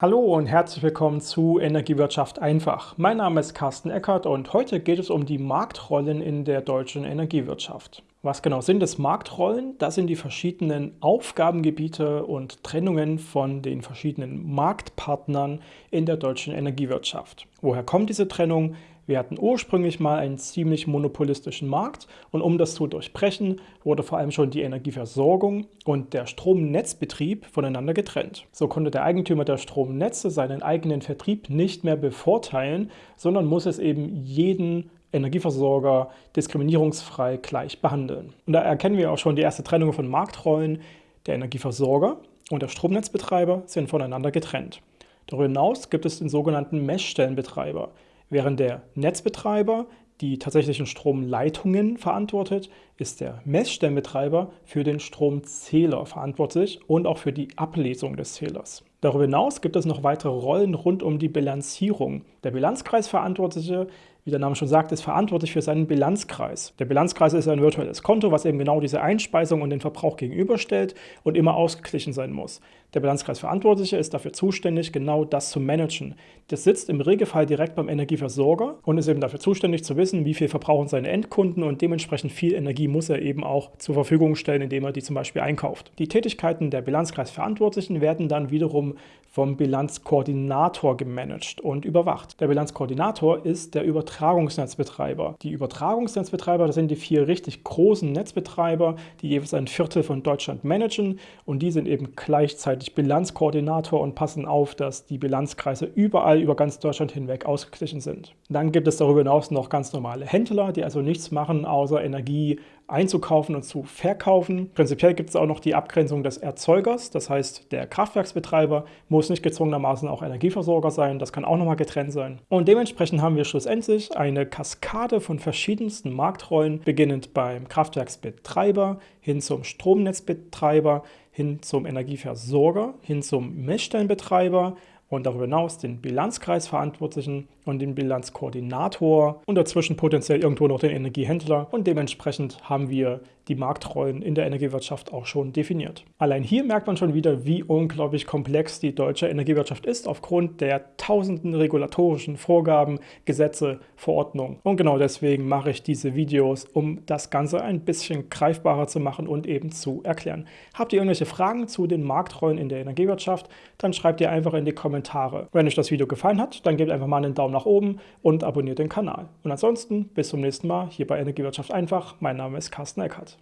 Hallo und herzlich willkommen zu Energiewirtschaft einfach. Mein Name ist Carsten Eckert und heute geht es um die Marktrollen in der deutschen Energiewirtschaft. Was genau sind es Marktrollen? Das sind die verschiedenen Aufgabengebiete und Trennungen von den verschiedenen Marktpartnern in der deutschen Energiewirtschaft. Woher kommt diese Trennung? Wir hatten ursprünglich mal einen ziemlich monopolistischen Markt und um das zu durchbrechen, wurde vor allem schon die Energieversorgung und der Stromnetzbetrieb voneinander getrennt. So konnte der Eigentümer der Stromnetze seinen eigenen Vertrieb nicht mehr bevorteilen, sondern muss es eben jeden Energieversorger diskriminierungsfrei gleich behandeln. Und da erkennen wir auch schon die erste Trennung von Marktrollen. Der Energieversorger und der Stromnetzbetreiber sind voneinander getrennt. Darüber hinaus gibt es den sogenannten Messstellenbetreiber während der Netzbetreiber die tatsächlichen Stromleitungen verantwortet, ist der Messstellenbetreiber für den Stromzähler verantwortlich und auch für die Ablesung des Zählers. Darüber hinaus gibt es noch weitere Rollen rund um die Bilanzierung. Der Bilanzkreisverantwortliche wie der Name schon sagt, ist verantwortlich für seinen Bilanzkreis. Der Bilanzkreis ist ein virtuelles Konto, was eben genau diese Einspeisung und den Verbrauch gegenüberstellt und immer ausgeglichen sein muss. Der Bilanzkreisverantwortliche ist dafür zuständig, genau das zu managen. Das sitzt im Regelfall direkt beim Energieversorger und ist eben dafür zuständig zu wissen, wie viel verbrauchen seine Endkunden und dementsprechend viel Energie muss er eben auch zur Verfügung stellen, indem er die zum Beispiel einkauft. Die Tätigkeiten der Bilanzkreisverantwortlichen werden dann wiederum vom Bilanzkoordinator gemanagt und überwacht. Der Bilanzkoordinator ist der Übertragungsnetzbetreiber. Die Übertragungsnetzbetreiber, das sind die vier richtig großen Netzbetreiber, die jeweils ein Viertel von Deutschland managen und die sind eben gleichzeitig Bilanzkoordinator und passen auf, dass die Bilanzkreise überall über ganz Deutschland hinweg ausgeglichen sind. Dann gibt es darüber hinaus noch ganz normale Händler, die also nichts machen, außer Energie einzukaufen und zu verkaufen. Prinzipiell gibt es auch noch die Abgrenzung des Erzeugers, das heißt der Kraftwerksbetreiber muss nicht gezwungenermaßen auch Energieversorger sein, das kann auch nochmal getrennt sein. Und dementsprechend haben wir schlussendlich eine Kaskade von verschiedensten Marktrollen, beginnend beim Kraftwerksbetreiber hin zum Stromnetzbetreiber, hin zum Energieversorger, hin zum Messstellenbetreiber, und darüber hinaus den Bilanzkreisverantwortlichen und den Bilanzkoordinator und dazwischen potenziell irgendwo noch den Energiehändler und dementsprechend haben wir die Marktrollen in der Energiewirtschaft auch schon definiert. Allein hier merkt man schon wieder, wie unglaublich komplex die deutsche Energiewirtschaft ist aufgrund der tausenden regulatorischen Vorgaben, Gesetze, Verordnungen. Und genau deswegen mache ich diese Videos, um das Ganze ein bisschen greifbarer zu machen und eben zu erklären. Habt ihr irgendwelche Fragen zu den Marktrollen in der Energiewirtschaft, dann schreibt ihr einfach in die Kommentare Kommentare. Wenn euch das Video gefallen hat, dann gebt einfach mal einen Daumen nach oben und abonniert den Kanal. Und ansonsten bis zum nächsten Mal hier bei Energiewirtschaft einfach. Mein Name ist Carsten Eckert.